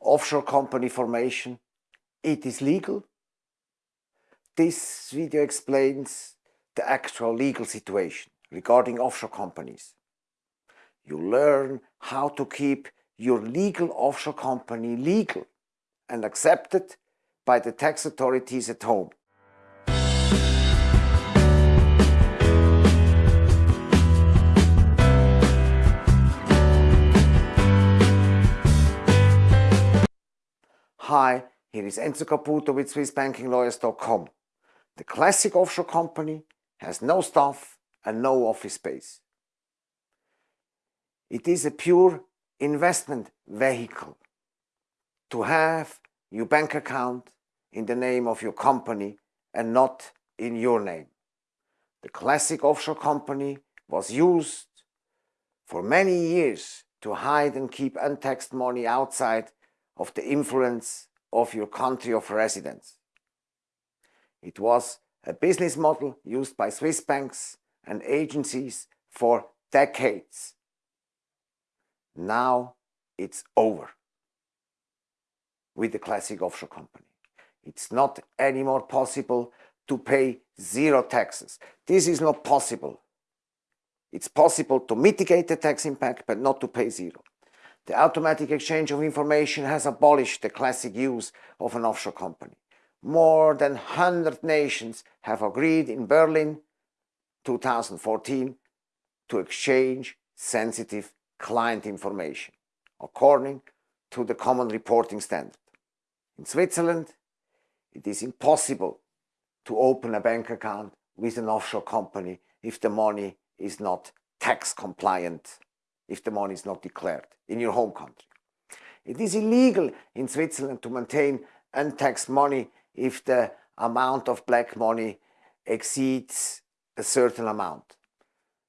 offshore company formation, it is legal. This video explains the actual legal situation regarding offshore companies. You learn how to keep your legal offshore company legal and accepted by the tax authorities at home. Hi, here is Enzo Caputo with SwissBankingLawyers.com. The classic offshore company has no staff and no office space. It is a pure investment vehicle to have your bank account in the name of your company and not in your name. The classic offshore company was used for many years to hide and keep untaxed money outside of the influence of your country of residence. It was a business model used by Swiss banks and agencies for decades. Now it's over with the classic offshore company. It's not anymore possible to pay zero taxes. This is not possible. It's possible to mitigate the tax impact, but not to pay zero. The automatic exchange of information has abolished the classic use of an offshore company. More than 100 nations have agreed in Berlin 2014 to exchange sensitive client information according to the common reporting standard. In Switzerland, it is impossible to open a bank account with an offshore company if the money is not tax compliant if the money is not declared in your home country. It is illegal in Switzerland to maintain untaxed money if the amount of black money exceeds a certain amount.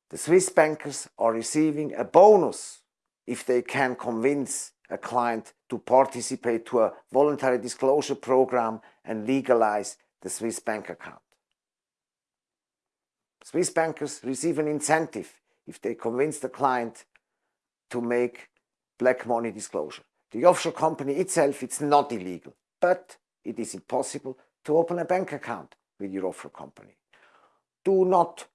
The Swiss bankers are receiving a bonus if they can convince a client to participate to a voluntary disclosure program and legalize the Swiss bank account. Swiss bankers receive an incentive if they convince the client to make black money disclosure. The offshore company itself, it's not illegal, but it is impossible to open a bank account with your offshore company. Do not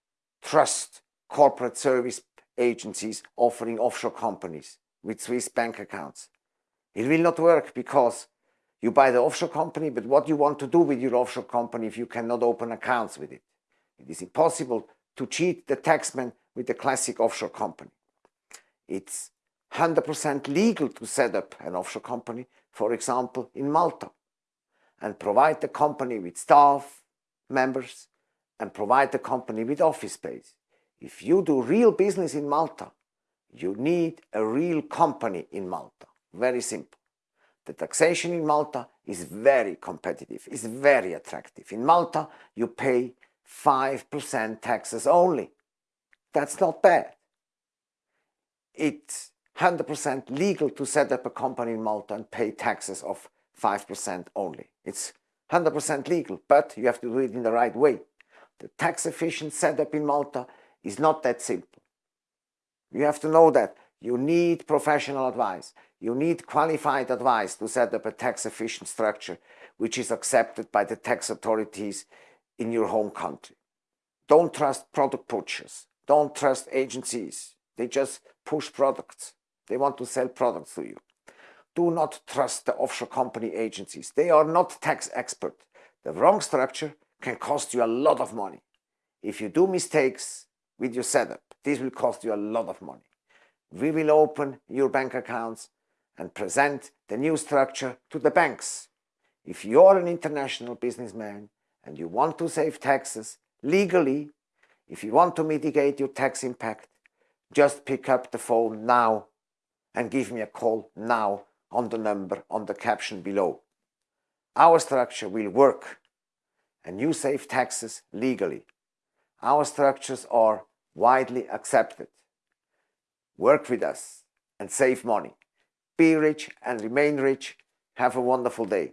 trust corporate service agencies offering offshore companies with Swiss bank accounts. It will not work because you buy the offshore company, but what you want to do with your offshore company if you cannot open accounts with it? It is impossible to cheat the taxman with the classic offshore company. It's 100% legal to set up an offshore company, for example, in Malta, and provide the company with staff, members, and provide the company with office space. If you do real business in Malta, you need a real company in Malta. Very simple. The taxation in Malta is very competitive, is very attractive. In Malta, you pay 5% taxes only. That's not bad it's 100% legal to set up a company in Malta and pay taxes of 5% only. It's 100% legal, but you have to do it in the right way. The tax efficient setup in Malta is not that simple. You have to know that you need professional advice. You need qualified advice to set up a tax efficient structure which is accepted by the tax authorities in your home country. Don't trust product pushers. Don't trust agencies. They just push products. They want to sell products to you. Do not trust the offshore company agencies. They are not tax expert. The wrong structure can cost you a lot of money. If you do mistakes with your setup, this will cost you a lot of money. We will open your bank accounts and present the new structure to the banks. If you're an international businessman and you want to save taxes legally, if you want to mitigate your tax impact, just pick up the phone now and give me a call now on the number on the caption below. Our structure will work and you save taxes legally. Our structures are widely accepted. Work with us and save money. Be rich and remain rich. Have a wonderful day.